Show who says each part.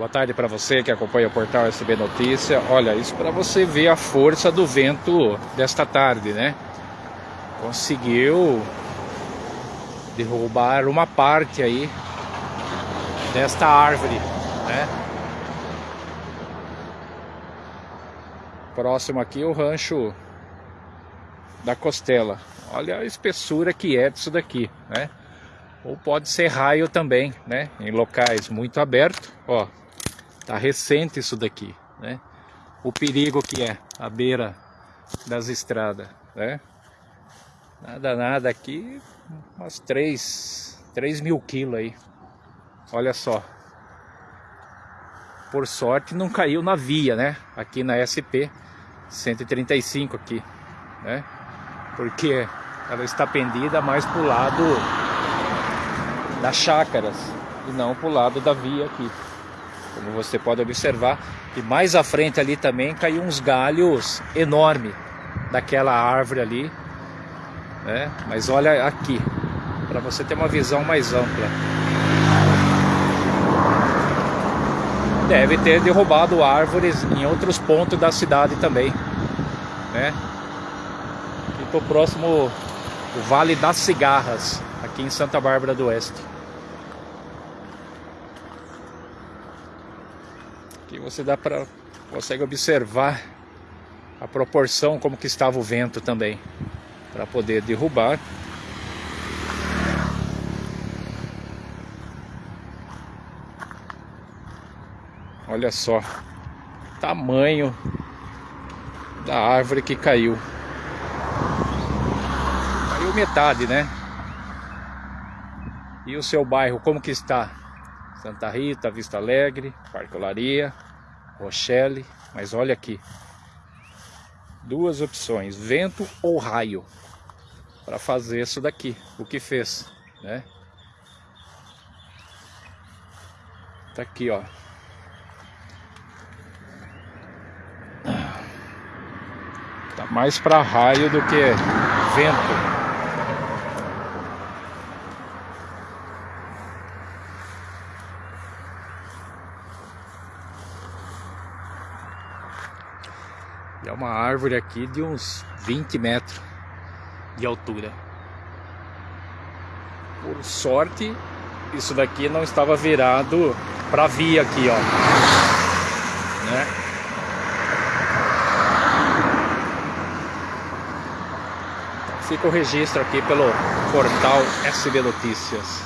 Speaker 1: Boa tarde para você que acompanha o portal SB Notícia. Olha, isso para você ver a força do vento desta tarde, né? Conseguiu derrubar uma parte aí desta árvore, né? Próximo aqui o rancho da Costela. Olha a espessura que é disso daqui, né? Ou pode ser raio também, né? Em locais muito abertos, ó. Tá recente isso daqui, né? O perigo que é a beira das estradas, né? Nada, nada aqui, umas 3, 3 mil quilos aí. Olha só. Por sorte não caiu na via, né? Aqui na SP 135 aqui, né? Porque ela está pendida mais para o lado das chácaras e não para o lado da via aqui. Como você pode observar. E mais à frente ali também caiu uns galhos enormes daquela árvore ali. Né? Mas olha aqui, para você ter uma visão mais ampla. Deve ter derrubado árvores em outros pontos da cidade também. Né? Estou próximo o Vale das Cigarras, aqui em Santa Bárbara do Oeste. Aqui você dá para consegue observar a proporção como que estava o vento também para poder derrubar. Olha só tamanho da árvore que caiu. Caiu metade, né? E o seu bairro como que está? Santa Rita, Vista Alegre, Parque Olaria, Rochelle, mas olha aqui. Duas opções, vento ou raio, para fazer isso daqui, o que fez, né? Tá aqui, ó. Tá mais para raio do que vento. É uma árvore aqui de uns 20 metros de altura. Por sorte, isso daqui não estava virado para via aqui, ó. Né? Fica o registro aqui pelo portal SB Notícias.